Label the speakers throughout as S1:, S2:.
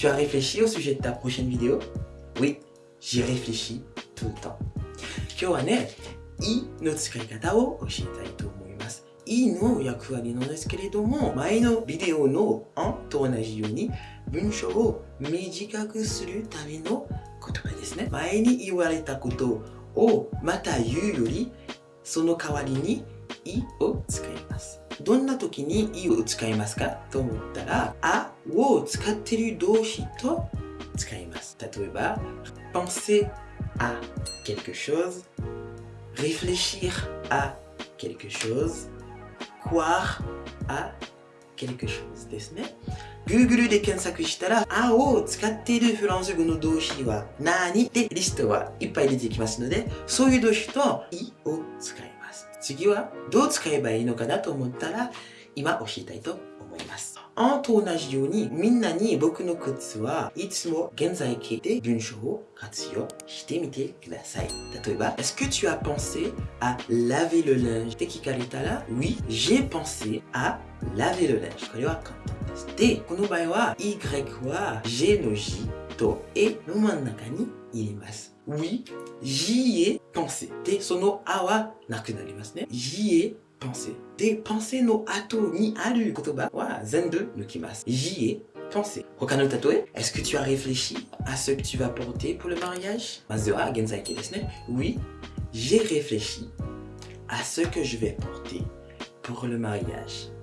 S1: Tu as réfléchi au sujet de ta prochaine vidéo? Oui, j'y réfléchis tout le temps. 今日はね、いの使い方を教えたいと思います。いの役割なんですけれども、前のビデオのんと同じように文章を短くするための言葉ですね。前に言われたことをまた言うより、その代わりにいを使います。どんな時にいを使いますかと思ったら、あを使っている動詞と使います。例えば、penser à quelque chose, réfléchir à quelque chose, croire à quelque chose ですね。Google で検索したら、あを使っているフランス語の動詞は何ってリストはいっぱい出てきますので、そういう動詞といを使います。 次はどう使えばいいのかなと思ったら、今教えたいと思います。あんと同じように、みんなに僕のコツはいつも現在形で文章を活用してみてください。例えば、Est-ce que tu as pensé à laver le linge? って聞かれたら、Oui, j'ai pensé à laver le linge. これは簡単です。で、この場合は、Y は J の J と E の真ん中に入れます。oui, j'y ai pensé. De sono a wa ne? J'y ai pensé. De pensé no ato ni aru kotoba wa zenbu nukimasu. J'y ai pensé. Hokano tatoe, est-ce que tu as réfléchi à ce que tu vas porter pour le mariage? Mazu wa genzai desu ne? Oui, j'ai réfléchi à ce que je vais porter pour le mariage.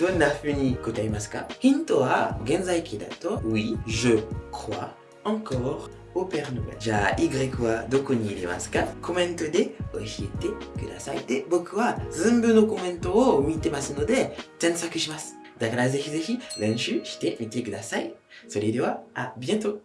S1: どんなふうに答えますか？ヒントは現在形だと Oui, je crois encore au Père Noël。じゃあ Y はどこに入れますか？コメントで教えてください。で僕は全部のコメントを見てますので添削します。だからぜひぜひ練習してみてください。それではあビエント。